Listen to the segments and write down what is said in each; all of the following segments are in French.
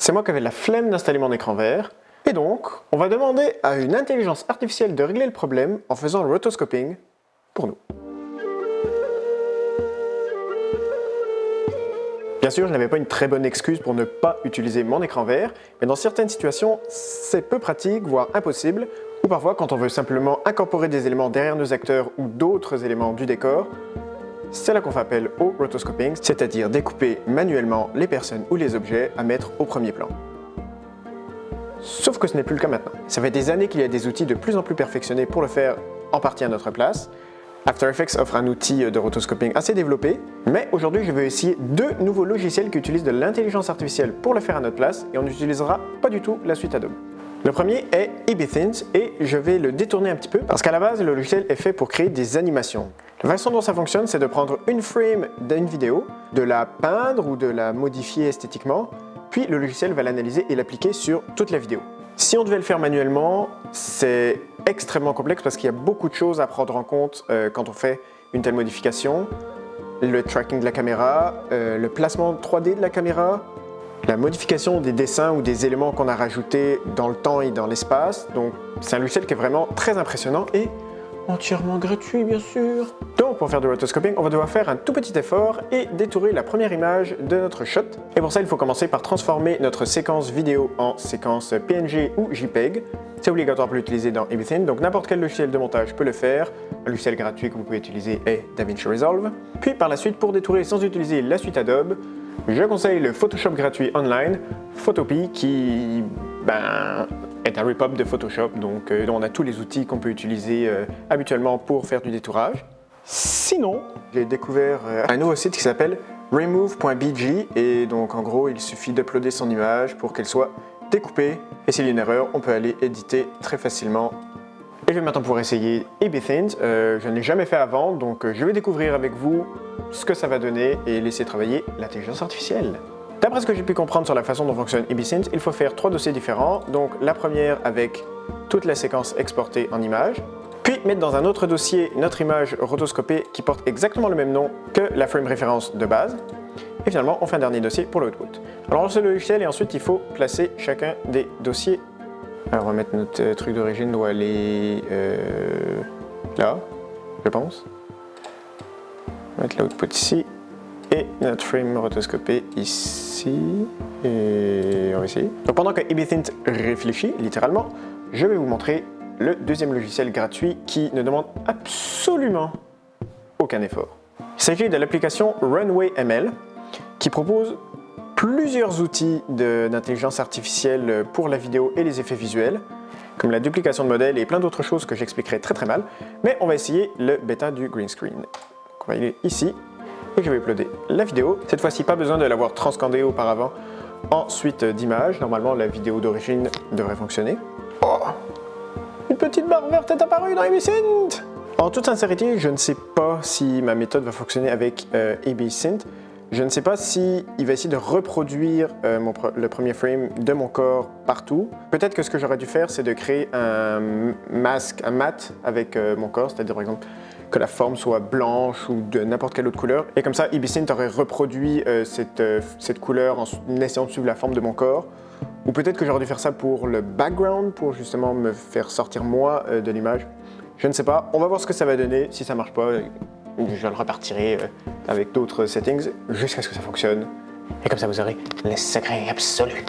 c'est moi qui avais la flemme d'installer mon écran vert, et donc, on va demander à une intelligence artificielle de régler le problème en faisant le rotoscoping pour nous. Bien sûr, je n'avais pas une très bonne excuse pour ne pas utiliser mon écran vert, mais dans certaines situations, c'est peu pratique, voire impossible, ou parfois quand on veut simplement incorporer des éléments derrière nos acteurs ou d'autres éléments du décor, c'est là qu'on fait appel au rotoscoping, c'est-à-dire découper manuellement les personnes ou les objets à mettre au premier plan. Sauf que ce n'est plus le cas maintenant. Ça fait des années qu'il y a des outils de plus en plus perfectionnés pour le faire en partie à notre place, After Effects offre un outil de rotoscoping assez développé, mais aujourd'hui je vais essayer deux nouveaux logiciels qui utilisent de l'intelligence artificielle pour le faire à notre place et on n'utilisera pas du tout la suite Adobe. Le premier est EBThins et je vais le détourner un petit peu parce qu'à la base le logiciel est fait pour créer des animations. La façon dont ça fonctionne c'est de prendre une frame d'une vidéo, de la peindre ou de la modifier esthétiquement, puis le logiciel va l'analyser et l'appliquer sur toute la vidéo. Si on devait le faire manuellement, c'est extrêmement complexe parce qu'il y a beaucoup de choses à prendre en compte euh, quand on fait une telle modification. Le tracking de la caméra, euh, le placement 3D de la caméra, la modification des dessins ou des éléments qu'on a rajoutés dans le temps et dans l'espace. Donc c'est un logiciel qui est vraiment très impressionnant et entièrement gratuit bien sûr. Donc pour faire du rotoscoping, on va devoir faire un tout petit effort et détourer la première image de notre shot. Et pour ça, il faut commencer par transformer notre séquence vidéo en séquence PNG ou JPEG. C'est obligatoire pour l'utiliser dans Everything, donc n'importe quel logiciel de montage peut le faire. Un logiciel gratuit que vous pouvez utiliser est DaVinci Resolve. Puis par la suite, pour détourer sans utiliser la suite Adobe, je conseille le Photoshop gratuit online, Photopea, qui ben, est un repop de Photoshop, donc euh, on a tous les outils qu'on peut utiliser euh, habituellement pour faire du détourage. Sinon, j'ai découvert euh, un nouveau site qui s'appelle remove.bg et donc en gros il suffit d'uploader son image pour qu'elle soit découpée. Et s'il y a une erreur on peut aller éditer très facilement je vais maintenant pouvoir essayer EBThins. je ne l'ai jamais fait avant donc je vais découvrir avec vous ce que ça va donner et laisser travailler l'intelligence artificielle. D'après ce que j'ai pu comprendre sur la façon dont fonctionne EBSynth, il faut faire trois dossiers différents. Donc la première avec toute la séquence exportée en image, puis mettre dans un autre dossier notre image rotoscopée qui porte exactement le même nom que la frame référence de base. Et finalement, on fait un dernier dossier pour l'output. Alors on lance le logiciel et ensuite il faut placer chacun des dossiers. Alors on va mettre notre euh, truc d'origine doit aller euh, là, je pense. On va mettre l'output ici et notre frame rotoscopé ici et ici. Donc pendant que EBThint réfléchit littéralement, je vais vous montrer le deuxième logiciel gratuit qui ne demande absolument aucun effort. Il s'agit de l'application Runway ML qui propose plusieurs outils d'intelligence artificielle pour la vidéo et les effets visuels comme la duplication de modèles et plein d'autres choses que j'expliquerai très très mal, mais on va essayer le bêta du green screen. Donc on va aller ici et je vais uploader la vidéo. Cette fois-ci, pas besoin de l'avoir transcandée auparavant en suite d'image. Normalement, la vidéo d'origine devrait fonctionner. Oh Une petite barre verte est apparue dans EBSynth En toute sincérité, je ne sais pas si ma méthode va fonctionner avec euh. Je ne sais pas s'il va essayer de reproduire euh, le premier frame de mon corps partout. Peut-être que ce que j'aurais dû faire, c'est de créer un masque, un mat avec euh, mon corps, c'est-à-dire par exemple que la forme soit blanche ou de n'importe quelle autre couleur. Et comme ça, Ibisynth aurait reproduit euh, cette, couleur en essayant de suivre la forme de mon corps. Ou peut-être que j'aurais dû faire ça pour le background, pour justement me faire sortir moi de l'image. Je ne sais pas. On va voir ce que ça va donner. Si ça marche pas, je le repartirai avec d'autres settings jusqu'à ce que ça fonctionne. Et comme ça, vous aurez les secrets absolus.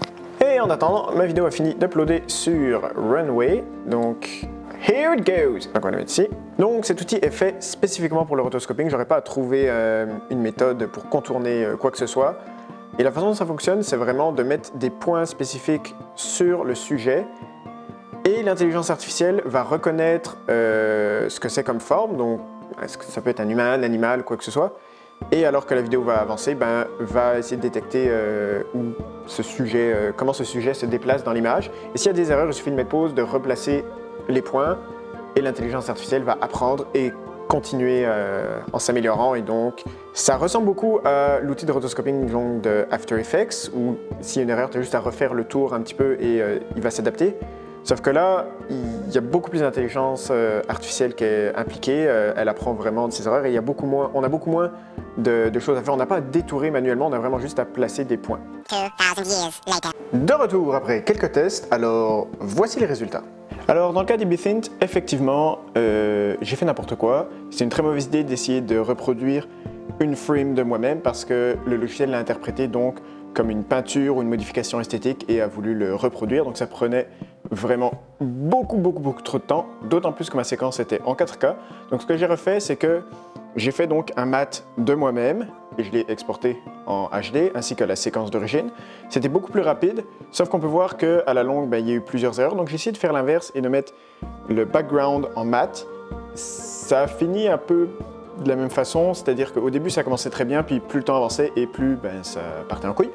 Et en attendant, ma vidéo a fini d'uploader sur Runway. Donc, Here it goes! Donc on va le mettre ici. Donc cet outil est fait spécifiquement pour le rotoscoping. J'aurais pas à trouver euh, une méthode pour contourner euh, quoi que ce soit. Et la façon dont ça fonctionne, c'est vraiment de mettre des points spécifiques sur le sujet et l'intelligence artificielle va reconnaître euh, ce que c'est comme forme, donc est-ce que ça peut être un humain, un animal, quoi que ce soit. Et alors que la vidéo va avancer, ben, va essayer de détecter où ce sujet, comment ce sujet se déplace dans l'image. Et s'il y a des erreurs, il suffit de mettre pause, de replacer les points et l'intelligence artificielle va apprendre et continuer euh, en s'améliorant et donc ça ressemble beaucoup à l'outil de rotoscoping de After Effects où s'il y a une erreur, tu as juste à refaire le tour un petit peu et euh, il va s'adapter. Sauf que là, il y a beaucoup plus d'intelligence euh, artificielle qui est impliquée, euh, elle apprend vraiment de ses erreurs et il y a beaucoup moins, on a beaucoup moins de, de choses à faire. On n'a pas à détourer manuellement, on a vraiment juste à placer des points. 2,000 years later. De retour après quelques tests, alors voici les résultats. Alors dans le cas d'Ibithint, effectivement, euh, j'ai fait n'importe quoi. C'est une très mauvaise idée d'essayer de reproduire une frame de moi-même parce que le logiciel l'a interprété donc comme une peinture ou une modification esthétique et a voulu le reproduire. Donc ça prenait vraiment beaucoup, beaucoup, beaucoup trop de temps, d'autant plus que ma séquence était en 4K. Donc ce que j'ai refait, c'est que j'ai fait donc un mat de moi-même et je l'ai exporté en HD ainsi que la séquence d'origine. C'était beaucoup plus rapide, sauf qu'on peut voir qu'à la longue, ben, il y a eu plusieurs erreurs. Donc j'ai essayé de faire l'inverse et de mettre le background en mat. Ça a fini un peu de la même façon, c'est-à-dire qu'au début ça commençait très bien, puis plus le temps avançait et plus ben, ça partait en couille.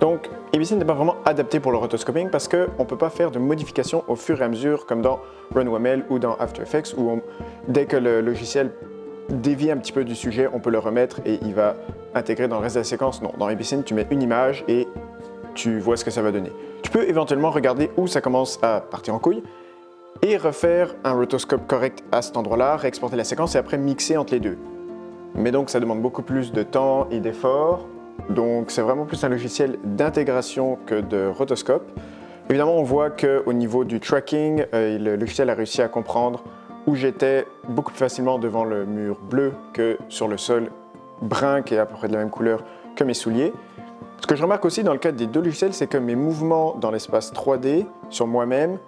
Donc ABC n'est pas vraiment adapté pour le rotoscoping parce qu'on ne peut pas faire de modifications au fur et à mesure comme dans RunWML ou dans After Effects où dès que le logiciel dévie un petit peu du sujet, on peut le remettre et il va intégrer dans le reste de la séquence. Non, dans ABC, tu mets une image et tu vois ce que ça va donner. Tu peux éventuellement regarder où ça commence à partir en couille et refaire un rotoscope correct à cet endroit-là, réexporter la séquence et après mixer entre les deux. Mais donc ça demande beaucoup plus de temps et d'efforts, donc c'est vraiment plus un logiciel d'intégration que de rotoscope. Évidemment, on voit qu'au niveau du tracking, euh, le logiciel a réussi à comprendre où j'étais beaucoup plus facilement devant le mur bleu que sur le sol brun qui est à peu près de la même couleur que mes souliers. Ce que je remarque aussi dans le cadre des deux logiciels, c'est que mes mouvements dans l'espace 3D sur moi-même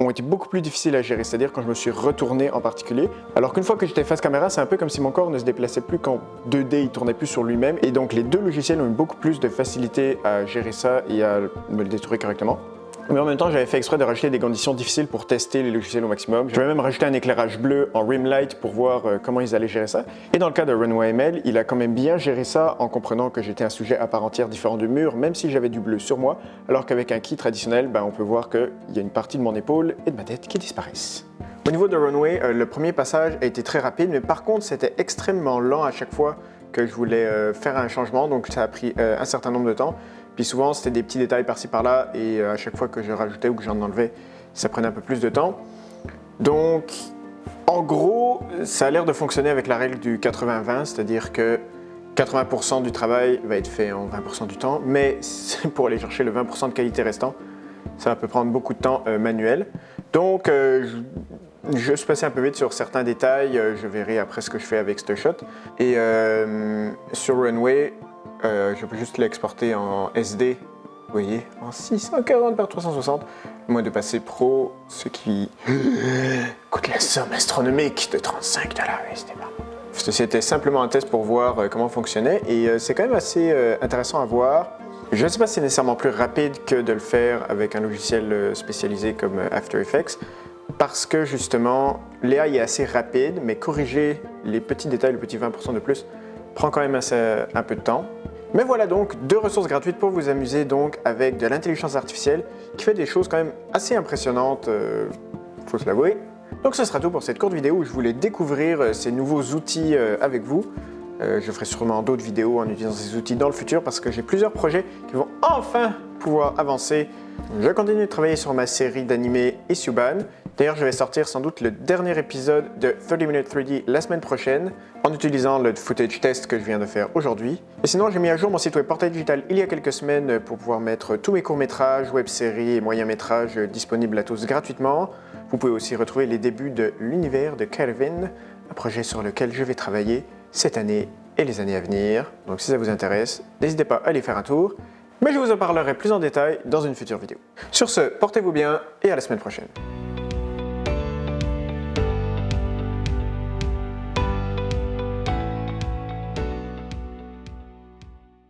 ont été beaucoup plus difficiles à gérer, c'est-à-dire quand je me suis retourné en particulier. Alors qu'une fois que j'étais face caméra, c'est un peu comme si mon corps ne se déplaçait plus qu'en 2D, il tournait plus sur lui-même. Et donc les deux logiciels ont eu beaucoup plus de facilité à gérer ça et à me le détruire correctement. Mais en même temps, j'avais fait exprès de rajouter des conditions difficiles pour tester les logiciels au maximum. J'avais même rajouté un éclairage bleu en rim light pour voir euh, comment ils allaient gérer ça. Et dans le cas de Runway ML, il a quand même bien géré ça en comprenant que j'étais un sujet à part entière différent du mur, même si j'avais du bleu sur moi, alors qu'avec un key traditionnel, ben, on peut voir qu'il y a une partie de mon épaule et de ma tête qui disparaissent. Au niveau de Runway, euh, le premier passage a été très rapide, mais par contre, c'était extrêmement lent à chaque fois que je voulais euh, faire un changement, donc ça a pris un certain nombre de temps. Puis souvent, c'était des petits détails par-ci par-là, et euh, à chaque fois que je rajoutais ou que j'en enlevais, ça prenait un peu plus de temps. Donc, en gros, ça a l'air de fonctionner avec la règle du 80-20, c'est-à-dire que 80% du travail va être fait en 20% du temps, mais pour aller chercher le 20% de qualité restant, ça peut prendre beaucoup de temps euh, manuel. Donc, euh, je, suis passé un peu vite sur certains détails, je verrai après ce que je fais avec ce shot. Et sur Runway, euh, je peux juste l'exporter en SD, vous voyez, en 640 par 360, à moins de passer pro, ce qui coûte la somme astronomique de 35 dollars. C'était simplement un test pour voir euh, comment fonctionnait et euh, c'est quand même assez intéressant à voir. Je ne sais pas si c'est nécessairement plus rapide que de le faire avec un logiciel spécialisé comme After Effects parce que justement l'AI est assez rapide mais corriger les petits détails, le petit 20% de plus prend quand même un peu de temps. Mais voilà donc deux ressources gratuites pour vous amuser donc avec de l'intelligence artificielle qui fait des choses quand même assez impressionnantes, euh, faut se l'avouer. Donc ce sera tout pour cette courte vidéo où je voulais découvrir euh, ces nouveaux outils euh, avec vous. Je ferai sûrement d'autres vidéos en utilisant ces outils dans le futur parce que j'ai plusieurs projets qui vont enfin pouvoir avancer. Je continue de travailler sur ma série d'animés Isuban. D'ailleurs, je vais sortir sans doute le dernier épisode de 30 Minutes 3D la semaine prochaine en utilisant le footage test que je viens de faire aujourd'hui. Et sinon, j'ai mis à jour mon site web Portail Digital il y a quelques semaines pour pouvoir mettre tous mes courts-métrages, web-séries et moyens-métrages disponibles à tous gratuitement. Vous pouvez aussi retrouver les débuts de l'univers de Kelvin, un projet sur lequel je vais travailler cette année et les années à venir. Donc si ça vous intéresse, n'hésitez pas à aller faire un tour. Mais je vous en parlerai plus en détail dans une future vidéo. Sur ce, portez-vous bien et à la semaine prochaine.